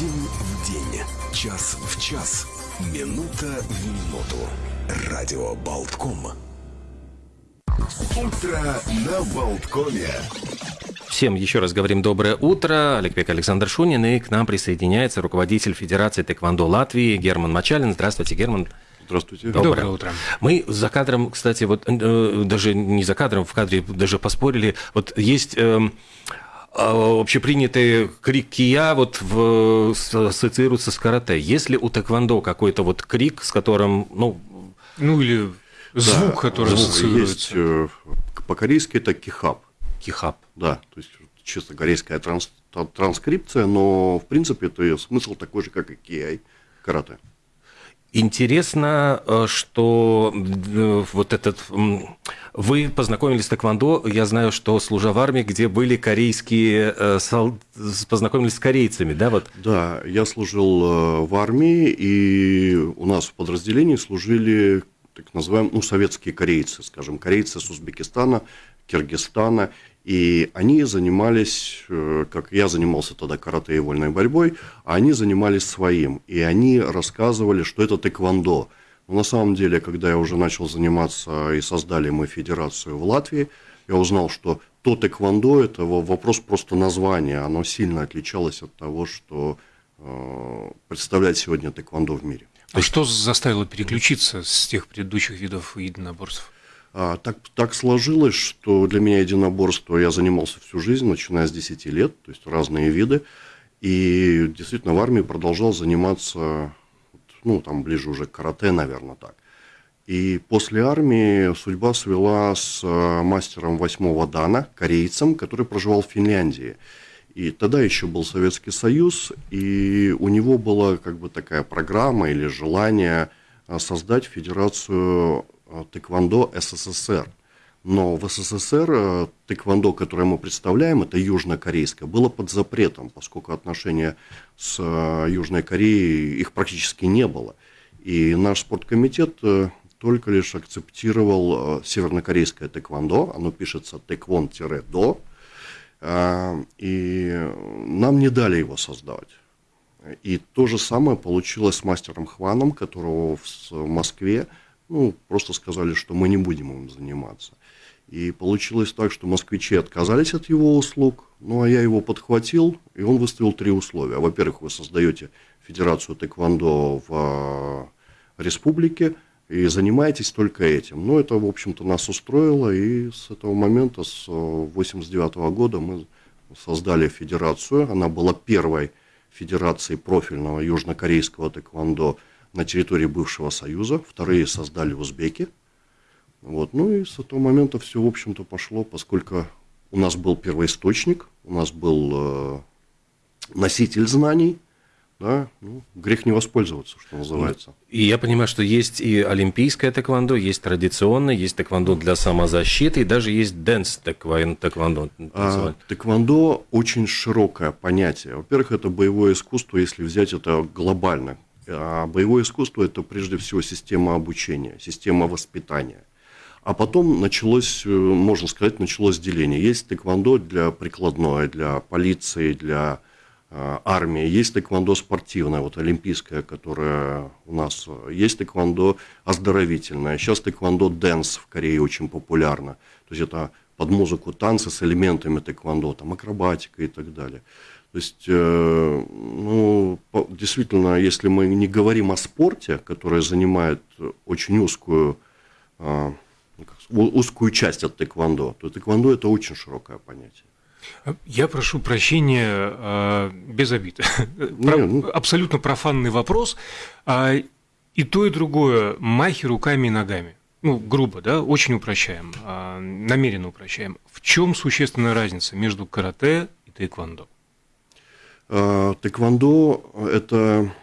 День в день, час в час, минута в минуту. Радио Болтком. Утро на Болткоме. Всем еще раз говорим доброе утро. Олег Пек, Александр Шунин. И к нам присоединяется руководитель Федерации тэквондо Латвии Герман Мачалин. Здравствуйте, Герман. Здравствуйте. Доброе, Доброе утро. Мы за кадром, кстати, вот э, даже не за кадром, в кадре даже поспорили. Вот есть э, э, общепринятый крик кия вот в, ассоциируется с карате. Есть ли у тэквондо какой-то вот крик, с которым, ну, Ну или звук, Да, который звук ассоциируется. Есть, э, по-корейски это кихап, кихап? да, то есть чисто корейская транс- транскрипция, но в принципе это смысл такой же, как и киай карате. Интересно, э, что э, вот этот... Вы познакомились с тэквондо, я знаю, что служа в армии, где были корейские... э, Познакомились с корейцами, да, вот? Да, я служил в армии, и у нас в подразделении служили так называемые, ну, советские корейцы, скажем, корейцы с Узбекистана, Киргизстана, и они занимались, э, как я занимался тогда карате и вольной борьбой, они занимались своим, и они рассказывали, что это тэквондо. Но на самом деле, когда я уже начал заниматься и создали мы федерацию в Латвии, я узнал, что то тэквондо – это во- вопрос просто названия, оно сильно отличалось от того, что э, представляет сегодня тэквондо в мире. А что заставило переключиться с тех предыдущих видов единоборств? А, так, так сложилось, что для меня единоборство я занимался всю жизнь, начиная с 10 лет, то есть разные виды. И действительно в армии продолжал заниматься, ну, там ближе уже к карате, наверное, так. И после армии судьба свела с э, мастером восьмого дана, корейцем, который проживал в Финляндии. И тогда еще был Советский Союз, и у него была как бы такая программа или желание э, создать Федерацию тэквондо СССР. Но в СССР э, тэквондо, которое мы представляем, это южнокорейское, было под запретом, поскольку отношения с э, Южной Кореей, их практически не было. И наш спорткомитет э, только лишь акцептировал э, севернокорейское тэквондо, оно пишется тэквон-до, и нам не дали его создавать. И то же самое получилось с мастером Хваном, которого в Москве ну, просто сказали, что мы не будем им заниматься. И получилось так, что москвичи отказались от его услуг, ну а я его подхватил, и он выставил три условия. Во-первых, вы создаете Федерацию тэквондо в э, республике и занимаетесь только этим. Ну, это, в общем-то, нас устроило, и с этого момента, с 1989 года, мы создали федерацию. Она была первой федерацией профильного южнокорейского тэквондо на территории бывшего Союза. Вторые создали узбеки. Вот. Ну и с этого момента все, в общем-то, пошло, поскольку у нас был первоисточник, у нас был э, носитель знаний, да, ну, грех не воспользоваться, что называется. И я понимаю, что есть и олимпийское тэквондо, есть традиционное, есть тэквондо для самозащиты, и даже есть dance тэквон- тэквондо. А, тэквондо очень широкое понятие. Во-первых, это боевое искусство, если взять это глобально. А боевое искусство это прежде всего система обучения, система воспитания. А потом началось, э, можно сказать, началось деление. Есть тэквондо для прикладное, для полиции, для э, армии. Есть тэквондо спортивное, вот олимпийское, которое у нас. э, Есть тэквондо оздоровительное. Сейчас тэквондо dance в Корее очень популярно. То есть это под музыку танцы с элементами тэквондо, там акробатика и так далее. То есть, э, ну, действительно, если мы не говорим о спорте, который занимает очень узкую, э, ну, узкую часть от тэквондо, то тэквондо это очень широкое понятие. Я прошу прощения, э, без обид. Не, Про- ну- Абсолютно профанный вопрос. А, И то, и другое махи руками и ногами. Ну, грубо, да, очень упрощаем, а, намеренно упрощаем. В чем существенная разница между карате и тэквондо? Э, Тэквондо это,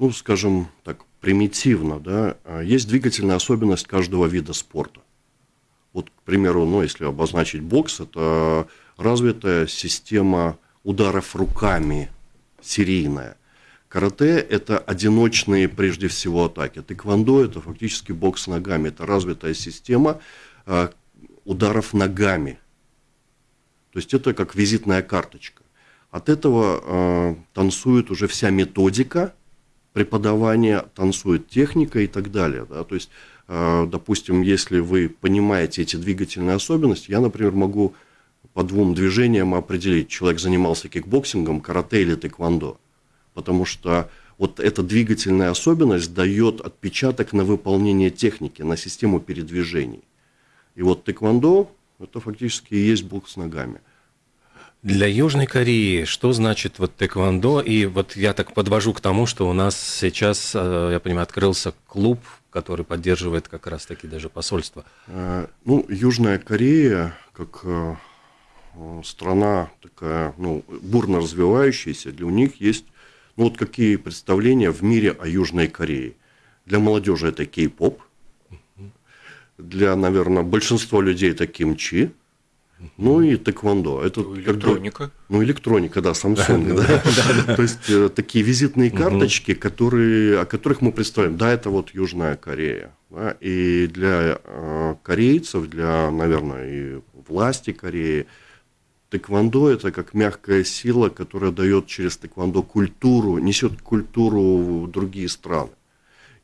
ну, скажем так, примитивно, да, есть двигательная особенность каждого вида спорта. Вот, к примеру, ну, если обозначить бокс, это развитая система ударов руками серийная. Карате – это одиночные, прежде всего, атаки. Тэквондо – это фактически бокс ногами. Это развитая система э, ударов ногами. То есть это как визитная карточка. От этого э, танцует уже вся методика преподавания, танцует техника и так далее. Да? То есть, э, допустим, если вы понимаете эти двигательные особенности, я, например, могу по двум движениям определить, человек занимался кикбоксингом, карате или тэквондо. Потому что вот эта двигательная особенность дает отпечаток на выполнение техники, на систему передвижений. И вот тэквондо – это фактически и есть бокс с ногами. Для Южной Кореи что значит вот тэквондо? И вот я так подвожу к тому, что у нас сейчас, э, я понимаю, открылся клуб, который поддерживает как раз-таки даже посольство. Э, ну, Южная Корея, как э, страна такая, ну, бурно развивающаяся, для них есть, ну, вот какие представления в мире о Южной Корее. Для молодежи это кей-поп, для, наверное, большинства людей это кимчи, ну и тэквондо. Это ну, электроника. Как ну, электроника, да, Samsung. Да, То есть э, такие визитные карточки, которые, о которых мы представляем. Да, это вот Южная Корея. Да, и для э, корейцев, для, наверное, и власти Кореи, тэквондо это как мягкая сила, которая дает через тэквондо культуру, несет культуру в другие страны.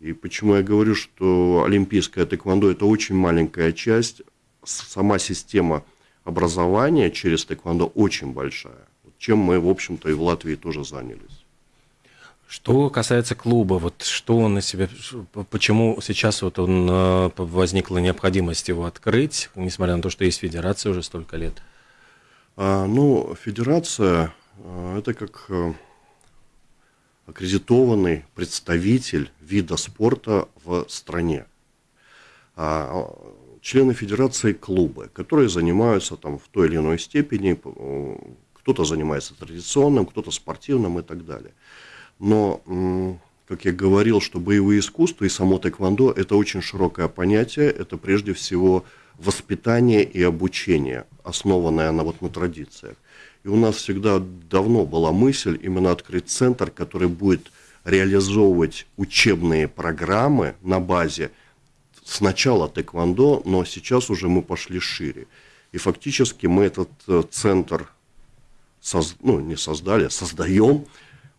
И почему я говорю, что олимпийское тэквондо это очень маленькая часть, сама система – образования через тэквондо очень большая, чем мы, в общем-то, и в Латвии тоже занялись. Что касается клуба, вот что он на себе, почему сейчас вот он э, возникла необходимость его открыть, несмотря на то, что есть федерация уже столько лет? А, ну, федерация э, это как э, аккредитованный представитель вида спорта в стране. А, члены федерации клубы, которые занимаются там в той или иной степени, кто-то занимается традиционным, кто-то спортивным и так далее. Но, как я говорил, что боевые искусства и само тэквондо – это очень широкое понятие, это прежде всего воспитание и обучение, основанное на, вот, на традициях. И у нас всегда давно была мысль именно открыть центр, который будет реализовывать учебные программы на базе – сначала тэквондо, но сейчас уже мы пошли шире. И фактически мы этот э, центр, соз, ну, не создали, а создаем,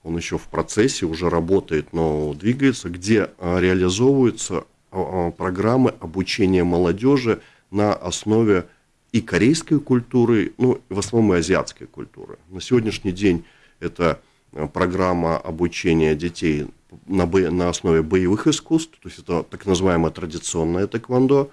он еще в процессе, уже работает, но двигается, где э, реализовываются э, программы обучения молодежи на основе и корейской культуры, ну, в основном и азиатской культуры. На сегодняшний день это программа обучения детей на, бо... на основе боевых искусств, то есть это так называемое традиционное тэквондо.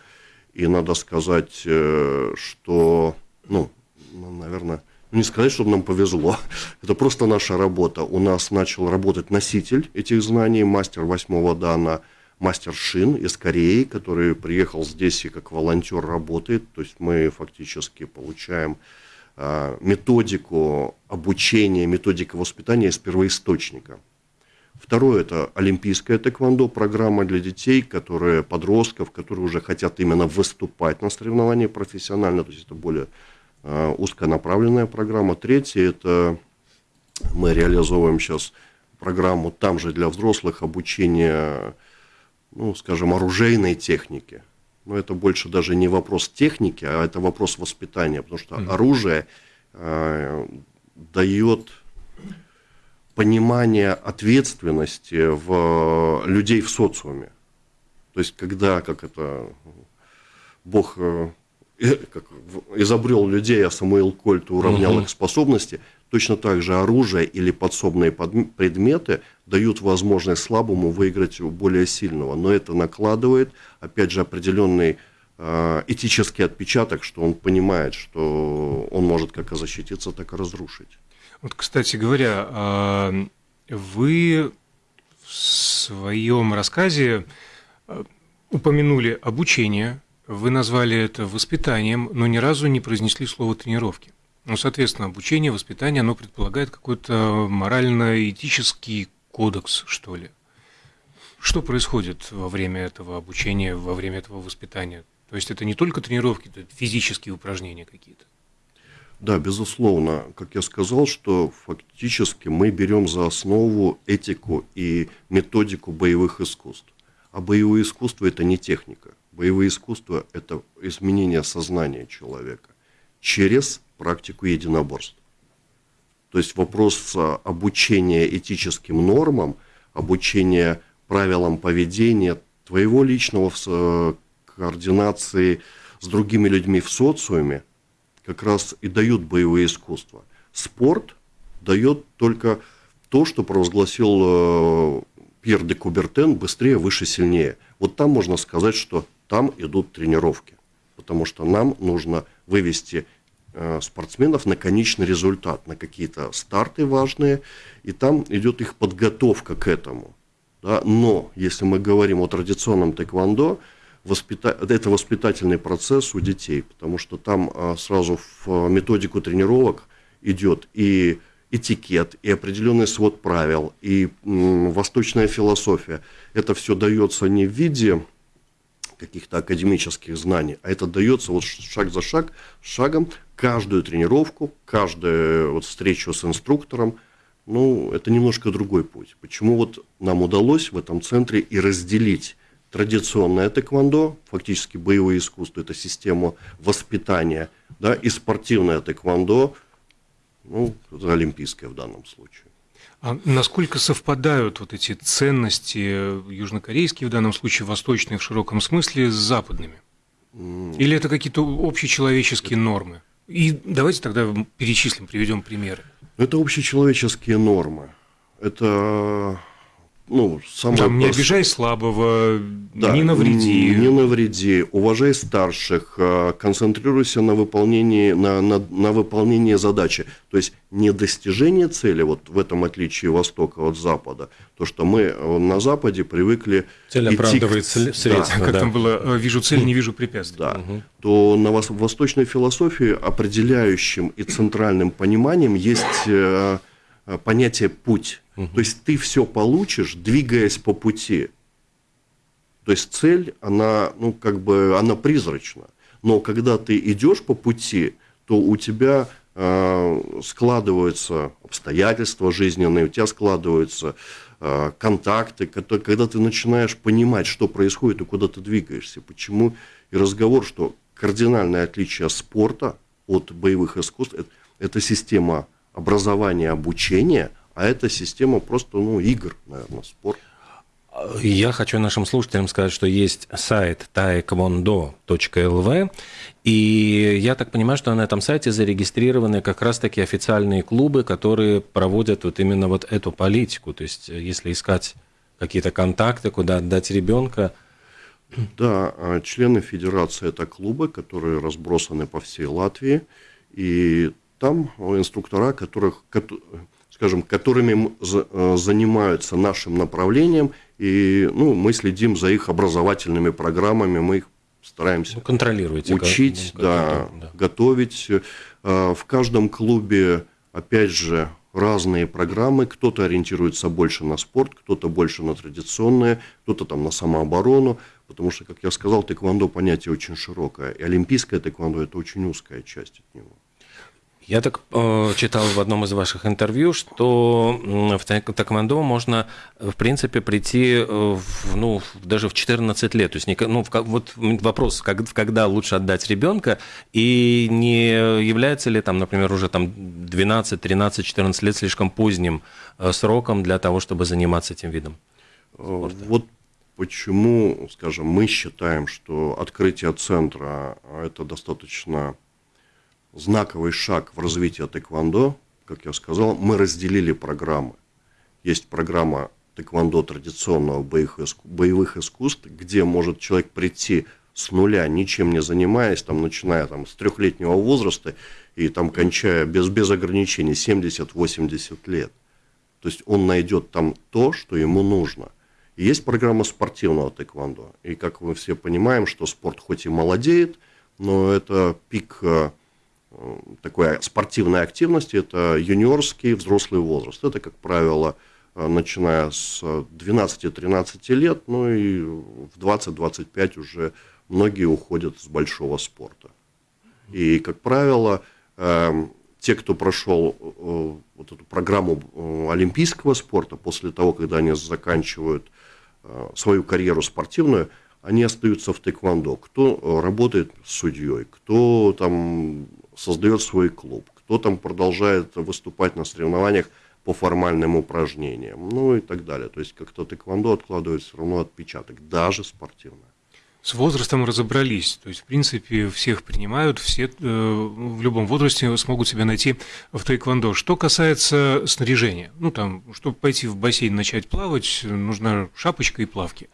И надо сказать, э, что, ну, ну, наверное, ну, не сказать, чтобы нам повезло, это просто наша работа. У нас начал работать носитель этих знаний, мастер восьмого дана, мастер Шин из Кореи, который приехал здесь и как волонтер работает. То есть мы фактически получаем а, методику обучения, методику воспитания из первоисточника. Второе – это олимпийская тэквондо, программа для детей, которые, подростков, которые уже хотят именно выступать на соревновании профессионально, то есть это более э, узконаправленная программа. Третье – это мы реализовываем сейчас программу там же для взрослых обучения, ну, скажем, оружейной техники. Но это больше даже не вопрос техники, а это вопрос воспитания, потому что mm-hmm. оружие э, дает понимание ответственности в людей в социуме. То есть, когда, как это, Бог э, э, как, изобрел людей, а Самуил Кольт уравнял угу. их способности, точно так же оружие или подсобные предметы дают возможность слабому выиграть у более сильного. Но это накладывает, опять же, определенный э, этический отпечаток, что он понимает, что он может как защититься, так и разрушить. Вот, кстати говоря, а, вы в своем рассказе а, упомянули обучение, вы назвали это воспитанием, но ни разу не произнесли слово тренировки. Ну, соответственно, обучение, воспитание, оно предполагает какой-то морально-этический кодекс, что ли. Что происходит во время этого обучения, во время этого воспитания? То есть это не только тренировки, это физические упражнения какие-то. Да, безусловно, как я сказал, что фактически мы берем за основу этику и методику боевых искусств. А боевые искусства – это не техника. Боевые искусства – это изменение сознания человека через практику единоборств. То есть вопрос обучения этическим нормам, обучения правилам поведения, твоего личного в координации с другими людьми в социуме, как раз и дают боевые искусства. Спорт дает только то, что провозгласил э, Пьер де Кубертен «быстрее, выше, сильнее». Вот там можно сказать, что там идут тренировки, потому что нам нужно вывести э, спортсменов на конечный результат, на какие-то старты важные, и там идет их подготовка к этому. Да? Но если мы говорим о традиционном тэквондо, воспита... это воспитательный процесс у детей, потому что там э, сразу в методику тренировок идет и этикет, и определенный свод правил, и восточная философия. Это все дается не в виде каких-то академических знаний, а это дается вот шаг за шаг, шагом, каждую тренировку, каждую вот встречу с инструктором, ну, это немножко другой путь. Почему вот нам удалось в этом центре и разделить традиционное тэквондо, фактически боевое искусство, это система воспитания, да, и спортивное тэквондо, ну, олимпийское в данном случае. А насколько совпадают вот эти ценности южнокорейские, в данном случае восточные в широком смысле, с западными? Или это какие-то общечеловеческие нормы? И давайте тогда перечислим, приведем примеры. Это общечеловеческие нормы. Это ну, самое Там, не обижай слабого, да, не навреди. Не навреди, уважай старших, э, концентрируйся на выполнении, на, на, на выполнении задачи. То есть не достижение цели, вот в этом отличие Востока от Запада, то, что мы э, на Западе привыкли... Цель идти оправдывает к... средства. Да, как да. там было, э, вижу цель, не вижу препятствий. Да, угу. то на восточной философии определяющим и центральным пониманием есть понятие «путь». Угу. То есть ты все получишь, двигаясь по пути. То есть цель, она, ну, как бы, она призрачна. Но когда ты идешь по пути, то у тебя э, складываются обстоятельства жизненные, у тебя складываются э, контакты, которые, когда ты начинаешь понимать, что происходит и куда ты двигаешься. Почему и разговор, что кардинальное отличие спорта от боевых искусств это, это система образования, обучения – а это система просто ну, игр, наверное, спорт. Я хочу нашим слушателям сказать, что есть сайт taekwondo.lv, и я так понимаю, что на этом сайте зарегистрированы как раз-таки официальные клубы, которые проводят вот именно вот эту политику. То есть, если искать какие-то контакты, куда отдать ребенка. Да, а члены федерации это клубы, которые разбросаны по всей Латвии, и там инструктора, которых, скажем, которыми э, занимаются нашим направлением, и ну, мы следим за их образовательными программами, мы их стараемся ну, контролировать, учить, как, да, да. готовить. Э, в каждом клубе, опять же, разные программы. Кто-то ориентируется больше на спорт, кто-то больше на традиционные, кто-то там на самооборону. Потому что, как я сказал, тэквондо понятие очень широкое. И олимпийское тэквондо – это очень узкая часть от него. Я так э, читал в одном из ваших интервью, что в тэквондо можно, в принципе, прийти э, в, ну, даже в 14 лет. То есть, ну, вот вопрос, как, когда лучше отдать ребенка, и не является ли там, например, уже там 12, 13, 14 лет слишком поздним э, сроком для того, чтобы заниматься этим видом? Спорта? Вот почему, скажем, мы считаем, что открытие центра – это достаточно знаковый шаг в развитии тэквондо, как я сказал, мы разделили программы. Есть программа тэквондо традиционного боевых искусств, где может человек прийти с нуля, ничем не занимаясь, там, начиная там, с трехлетнего возраста и там, кончая без, без ограничений 70-80 лет. То есть он найдет там то, что ему нужно. И есть программа спортивного тэквондо. И как мы все понимаем, что спорт хоть и молодеет, но это пик э, такой спортивной активности, это юниорский взрослый возраст. Это, как правило, э, начиная с 12-13 лет, ну и в 20-25 уже многие уходят с большого спорта. И, как правило, эм, те, кто прошел э, вот эту программу э, олимпийского спорта, после того, когда они заканчивают свою карьеру спортивную, они остаются в тэквондо. Кто работает судьей, кто там создает свой клуб, кто там продолжает выступать на соревнованиях по формальным упражнениям, ну и так далее. То есть как-то тэквондо откладывает все равно отпечаток, даже спортивно. С возрастом разобрались, то есть, в принципе, всех принимают, все э, в любом возрасте смогут себя найти в тайквондо. Что касается снаряжения, ну, там, чтобы пойти в бассейн начать плавать, нужна шапочка и плавки.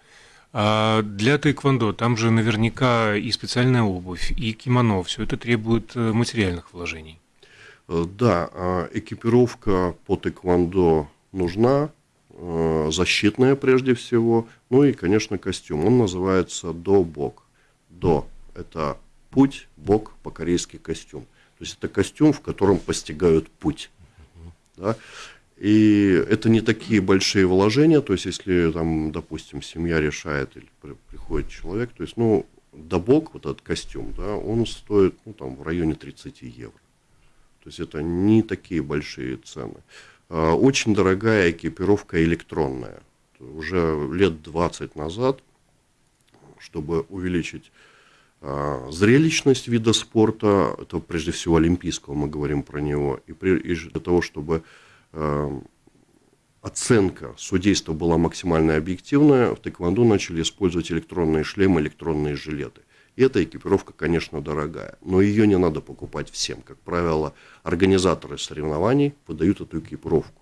А для тайквондо там же наверняка и специальная обувь, и кимоно, все это требует э, материальных вложений. Э, да, а экипировка по тэквондо нужна, э, защитная прежде всего, ну и, конечно, костюм. Он называется до-бок. До – это путь, бок – по-корейски костюм. То есть это костюм, в котором постигают путь. Да? И это не такие большие вложения, то есть если там, допустим, семья решает или приходит человек, то есть, ну, добок, вот этот костюм, да, он стоит, ну, там, в районе 30 евро. То есть это не такие большие цены. А, очень дорогая экипировка электронная. Уже лет 20 назад, чтобы увеличить а, зрелищность вида спорта, это прежде всего олимпийского, мы говорим про него, и, для того, чтобы оценка судейства была максимально объективная, в тэквондо начали использовать электронные шлемы, электронные жилеты. И эта экипировка, конечно, дорогая, но ее не надо покупать всем. Как правило, организаторы соревнований выдают эту экипировку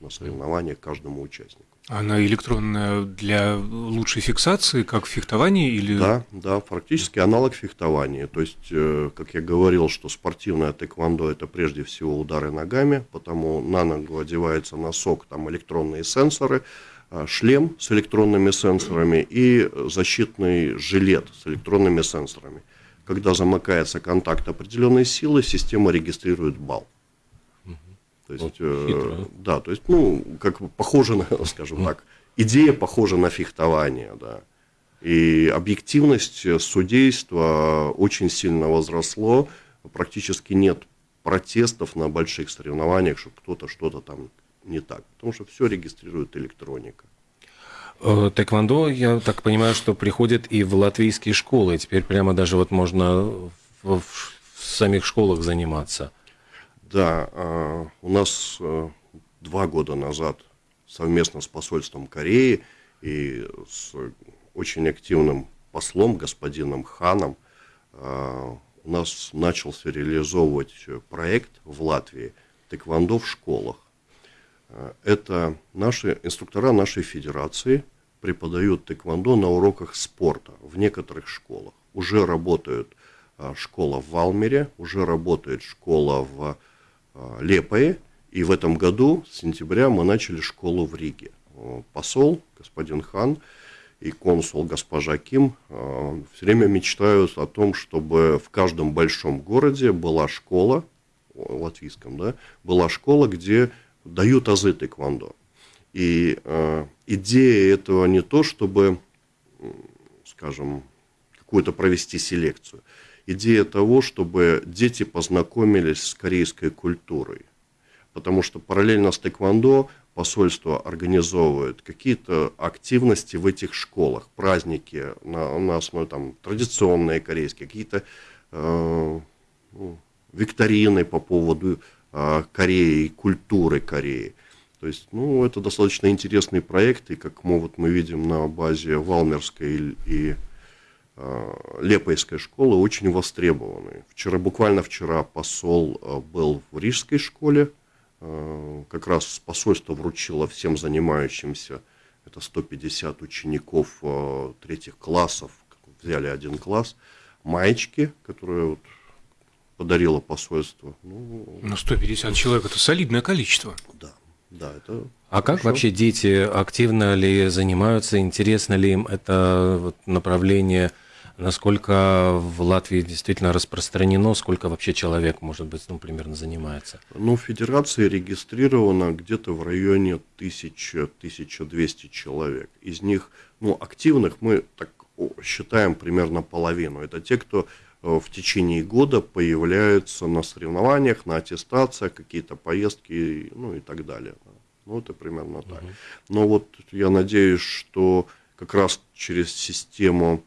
на соревнованиях каждому участнику. Она электронная для лучшей фиксации, как в фехтовании или... Да, да, практически аналог фехтования. То есть, э, как я говорил, что спортивное тэквондо – это прежде всего удары ногами, потому на ногу одевается носок, там электронные сенсоры – а, шлем с электронными сенсорами и защитный жилет с электронными сенсорами. Когда замыкается контакт определенной силы, система регистрирует балл. То есть, э, да, то есть, ну, как бы похоже на, скажем так, идея похожа на фехтование, да. И объективность судейства очень сильно возросло, практически нет протестов на больших соревнованиях, что кто-то что-то там не так, потому что все регистрирует электроника. Э, тэквондо, я так понимаю, что приходит и в латвийские школы. Теперь прямо даже вот можно в, в самих школах заниматься. Да, а, у нас э, два года назад совместно с посольством Кореи и с очень активным послом, господином Ханом, а, у нас начался реализовывать проект в Латвии «Тэквондо в школах». Э, это наши инструктора нашей федерации преподают тэквондо на уроках спорта в некоторых школах. Уже работает э, школа в Валмере, уже работает школа в Лепое, и в этом году, с сентября, мы начали школу в Риге. Посол, господин Хан, и консул госпожа Ким все время мечтают о том, чтобы в каждом большом городе была школа, латвийском, да, была школа, где дают азы тэквондо. И э, идея этого не то, чтобы, скажем, какую-то провести селекцию. Идея того, чтобы дети познакомились с корейской культурой. Потому что параллельно с тэквондо посольство организовывает какие-то активности в этих школах, праздники на, на основе там, традиционные корейские, какие-то э, ну, викторины по поводу а, Кореи, культуры Кореи. То есть, ну, это достаточно интересный проект, и как мы, вот, мы видим на базе Валмерской и, и э, Лепойской школы, очень востребованы. Вчера, буквально вчера посол э, был в Рижской школе, э, как раз посольство вручило всем занимающимся, это 150 учеников э, третьих классов, взяли один класс, маечки, которые вот, подарило посольство. Ну, ну 150 человек – это солидное количество. Да, да, это а как вообще дети активно ли занимаются, интересно ли им это направление, насколько в Латвии действительно распространено, сколько вообще человек, может быть, ну, примерно занимается? Ну, в Федерации регистрировано где-то в районе 1000-1200 человек. Из них, ну, активных мы так считаем примерно половину. Это те, кто Э, в течение года появляются на соревнованиях, на аттестациях, какие-то поездки, ну и так далее. Ну, это примерно так. Но вот я надеюсь, что как раз через систему,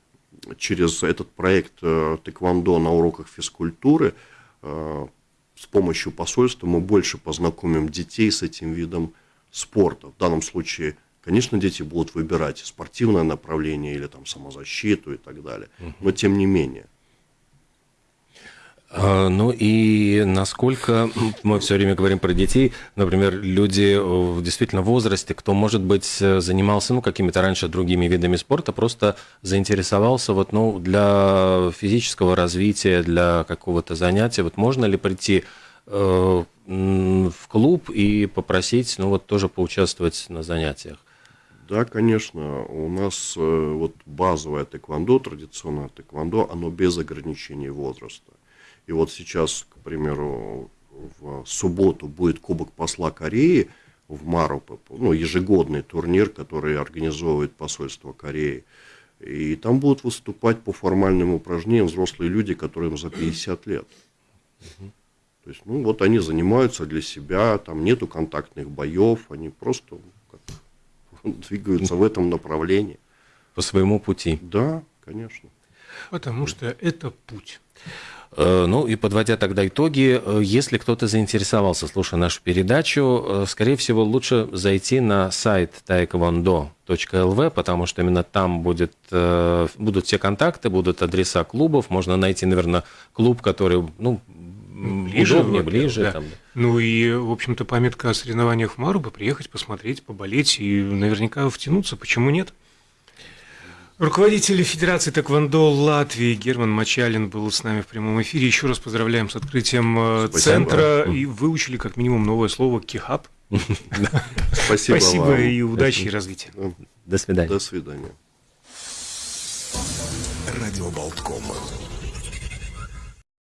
через этот проект э, Тэквондо на уроках физкультуры э, с помощью посольства мы больше познакомим детей с этим видом спорта. В данном случае, конечно, дети будут выбирать спортивное направление или там самозащиту и так далее. Но тем не менее. А, ну и насколько мы все время говорим про детей, например, люди в действительно возрасте, кто, может быть, занимался ну, какими-то раньше другими видами спорта, просто заинтересовался вот, ну, для физического развития, для какого-то занятия, вот можно ли прийти э, в клуб и попросить, ну вот тоже поучаствовать на занятиях? Да, конечно. У нас э, вот базовое тэквондо, традиционное тэквондо, оно без ограничений возраста. И вот сейчас, к примеру, в субботу будет Кубок посла Кореи в Марупе, ну, ежегодный турнир, который организовывает посольство Кореи. И там будут выступать по формальным упражнениям взрослые люди, которым за 50 лет. То есть, ну, вот они занимаются для себя, там нету контактных боев, они просто как, двигаются в этом направлении. По своему пути. Да, конечно. Потому что это путь. Э, ну и подводя тогда итоги, э, если кто-то заинтересовался, слушая нашу передачу, э, скорее всего, лучше зайти на сайт taekwondo.lv, потому что именно там будет, будут все контакты, будут адреса клубов, можно найти, наверное, клуб, который, ну, ближе, удобнее, ближе. Да. Там, да. Ну и, в общем-то, памятка о соревнованиях в Марубе, приехать, посмотреть, поболеть и наверняка втянуться, почему нет? Руководитель Федерации Тэквондо Латвии Герман Мачалин был с нами в прямом эфире. Еще раз поздравляем с открытием э, Спасибо. центра. И выучили как минимум новое слово «кихаб». Спасибо Спасибо и удачи и развития. До свидания. До свидания. Радио Болтком.